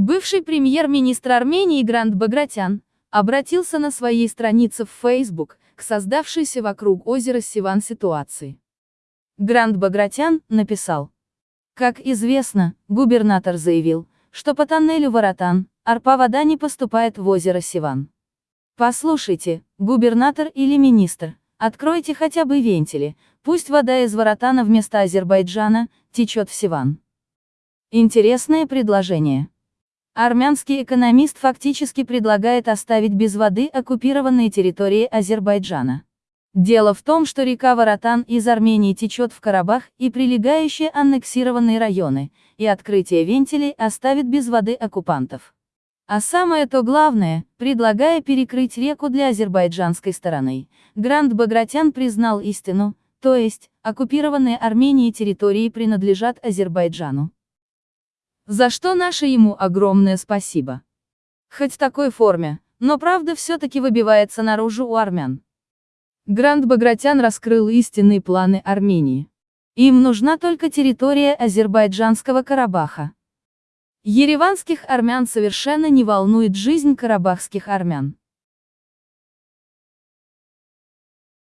Бывший премьер-министр Армении Грант Багратян обратился на своей странице в Facebook к создавшейся вокруг озера Сиван ситуации. Грант Багратян написал. Как известно, губернатор заявил, что по тоннелю Воротан, арпа вода не поступает в озеро Сиван. Послушайте, губернатор или министр, откройте хотя бы вентили, пусть вода из Воротана вместо Азербайджана течет в Сиван. Интересное предложение. Армянский экономист фактически предлагает оставить без воды оккупированные территории Азербайджана. Дело в том, что река Воротан из Армении течет в Карабах и прилегающие аннексированные районы, и открытие вентилей оставит без воды оккупантов. А самое то главное, предлагая перекрыть реку для азербайджанской стороны, Грант Багратян признал истину, то есть, оккупированные Арменией территории принадлежат Азербайджану. За что наше ему огромное спасибо. Хоть в такой форме, но правда все-таки выбивается наружу у армян. Грант Багратян раскрыл истинные планы Армении. Им нужна только территория азербайджанского Карабаха. Ереванских армян совершенно не волнует жизнь карабахских армян.